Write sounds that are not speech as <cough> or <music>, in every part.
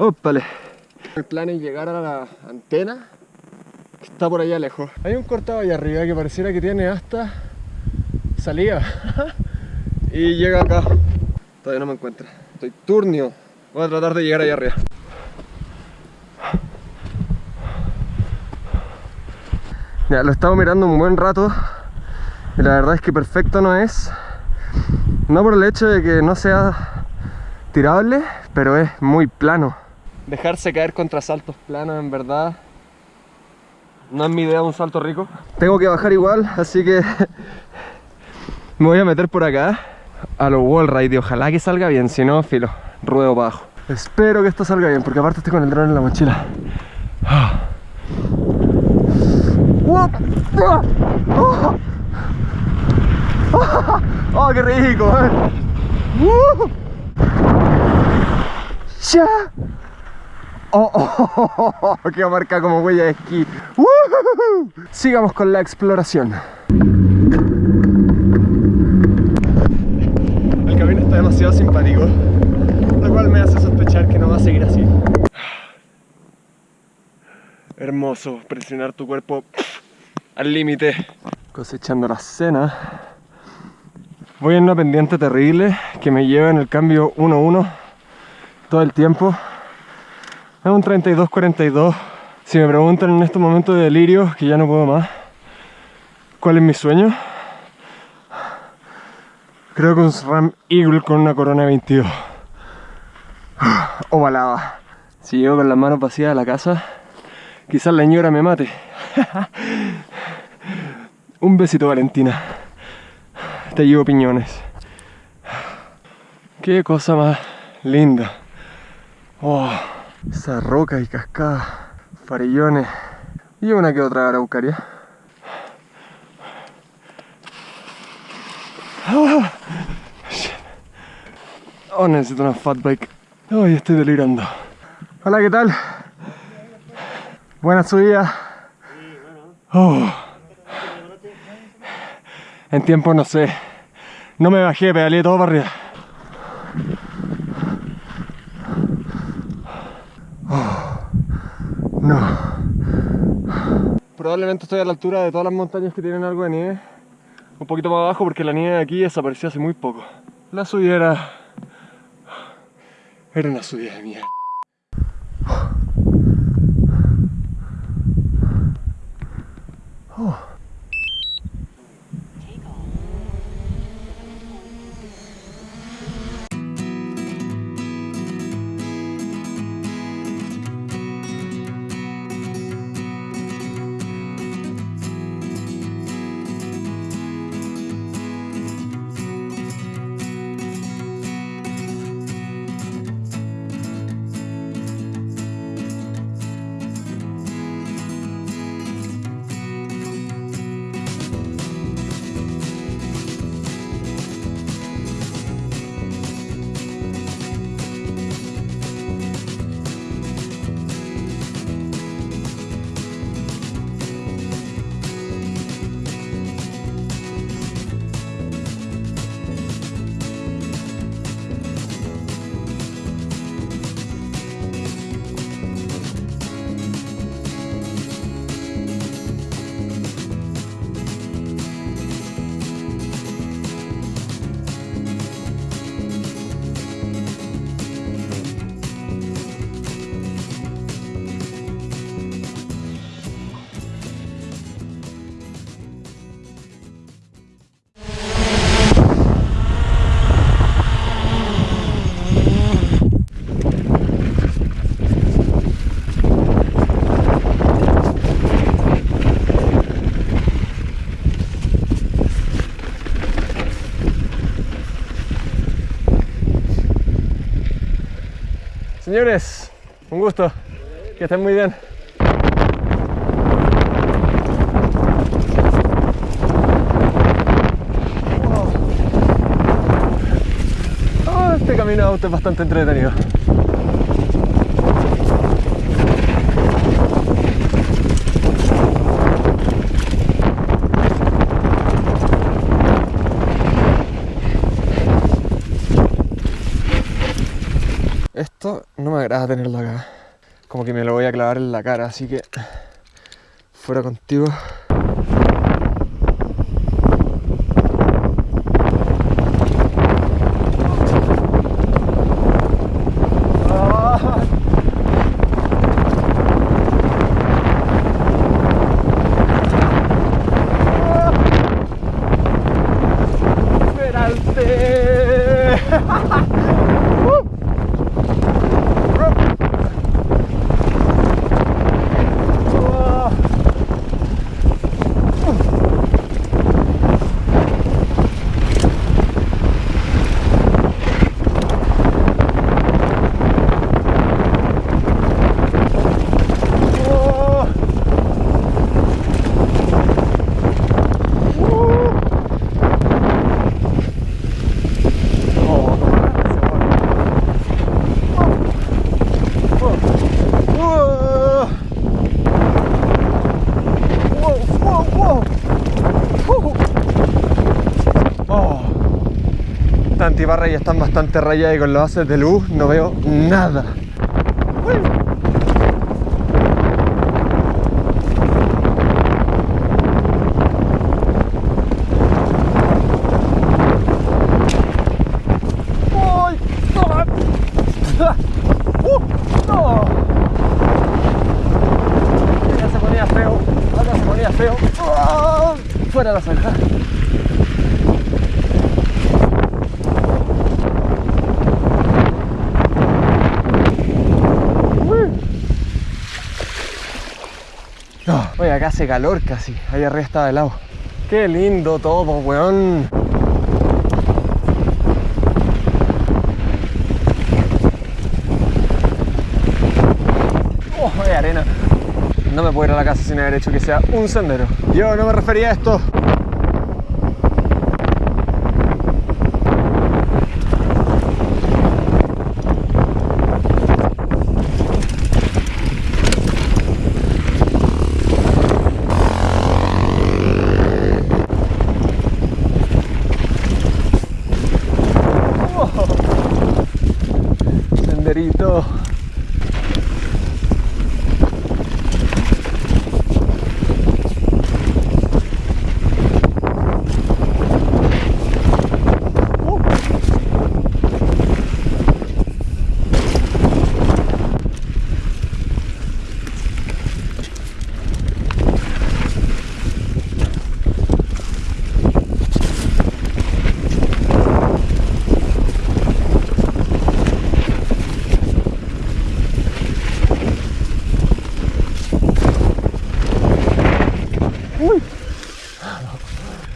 Ópale. El plan es llegar a la antena que está por allá lejos. Hay un cortado allá arriba que pareciera que tiene hasta salida. <laughs> y llega acá. Todavía no me encuentra. Estoy turnio. Voy a tratar de llegar allá arriba. Ya, lo he estado mirando un buen rato y la verdad es que perfecto no es. No por el hecho de que no sea tirable, pero es muy plano. Dejarse caer contra saltos planos en verdad no es mi idea un salto rico. Tengo que bajar igual, así que <laughs> me voy a meter por acá a los wall ride ojalá que salga bien, si no, filo, ruedo abajo. Espero que esto salga bien, porque aparte estoy con el dron en la mochila. <gasps> ¡Oh, qué rico! ¡Ya! Oh, oh, oh, ¡Qué marca como huella de esquí! ¡Uh! Sigamos con la exploración. El camino está demasiado simpático, lo cual me hace sospechar que no va a seguir así. Hermoso presionar tu cuerpo al límite. Cosechando la cena. Voy en una pendiente terrible que me lleva en el cambio 1-1 todo el tiempo. Es un 32-42. Si me preguntan en estos momentos de delirio, que ya no puedo más, ¿cuál es mi sueño? Creo que un Ram Eagle con una Corona 22. Ovalada. Si llego con las manos vacías a la casa, quizás la señora me mate. <laughs> Un besito Valentina. Te llevo piñones. Qué cosa más linda. Oh, esa roca y cascada, farillones y una que otra araucaria. Oh, oh, necesito una fat bike. Oh, estoy delirando. Hola, ¿qué tal? Buena subida. Oh. En tiempo no sé. No me bajé, pedaleé todo para arriba. No. Probablemente estoy a la altura de todas las montañas que tienen algo de nieve. Un poquito más abajo porque la nieve de aquí desapareció hace muy poco. La subida era... Era una subida de mierda. Oh. Señores, un gusto. Que estén muy bien. Oh, este camino de auto es bastante entretenido. Esto no me agrada tenerlo acá. Como que me lo voy a clavar en la cara, así que fuera contigo. Estas antibarras están bastante rayadas y con los haces de luz no veo nada. Ya se ponía feo, ahora se ponía feo. ¡Ah! Fuera la zanja. No, Oye, acá hace calor casi, ahí arriba está helado. Qué lindo todo, weón. Oh, arena. No me puedo ir a la casa sin haber hecho que sea un sendero. Yo no me refería a esto. na rito.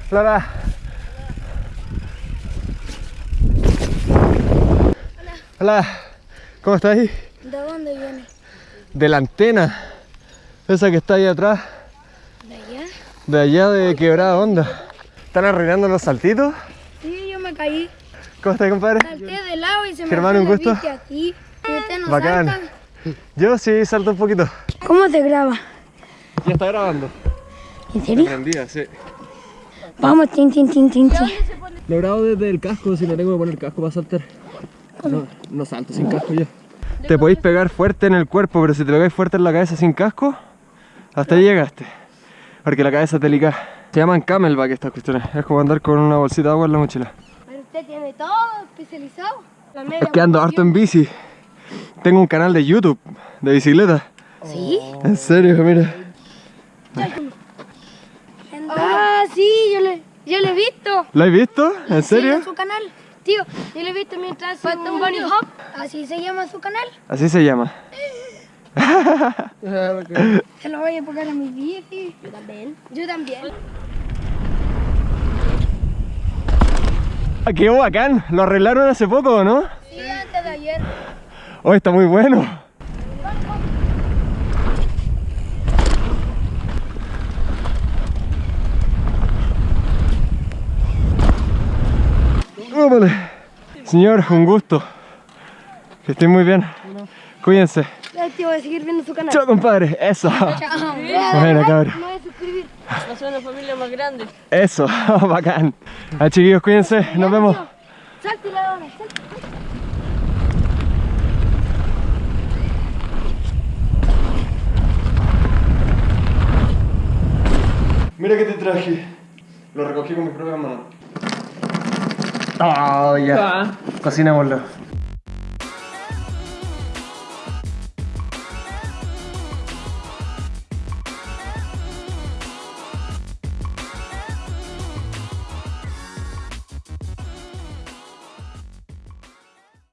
Flora. Hola. ¿Cómo estás ahí? ¿De dónde viene? De la antena. Esa que está ahí atrás. ¿De allá? De allá de Quebrada Onda. ¿Están arruinando los saltitos? Sí, yo me caí. ¿Cómo estás, compadre? Salté de lado y se Germán, un gusto. aquí. No Bacán. Yo sí salto un poquito. ¿Cómo te graba? Ya está grabando. ¿En serio? Prendida, sí. Vamos, tin, tin, tin, tin, tin. Lo grabo desde el casco, si no tengo que poner casco para saltar. No, no salto sin casco yo. Te podéis pegar fuerte en el cuerpo, pero si te pegáis fuerte en la cabeza sin casco, hasta ahí llegaste. Porque la cabeza es delicada. Se llaman camelback estas cuestiones. Es como andar con una bolsita de agua en la mochila. Pero usted tiene todo especializado. La media Es que ando harto en bici. Tengo un canal de YouTube de bicicleta. ¿Sí? En serio, mira. Ah, sí, yo le, yo le he visto. ¿Lo has visto? ¿En Sí, serio? en su canal. Tío, yo le he visto mientras hace un bunny hop. Así se llama su canal. Así se llama. <laughs> Se lo voy a poner a mi bici. Yo también. Yo también. Ah, ¡Qué bacán! Lo arreglaron hace poco, ¿no? Sí, antes de ayer. Oh, está muy bueno. Róbale. Señor, un gusto. Que estén muy bien. Cuídense. Ya, tío, voy a seguir viendo su canal. Chao, compadre. Eso. Chao. Bueno, cabrón. Me voy a suscribir. Nosotros la familia más grande. Eso, <laughs> bacán. Ah, chiquillos, cuídense. Nos vemos. Salte la hora, Mira que te traje. Lo recogí con mi propia mano. Oh, ya. Ah. Cocinémoslo.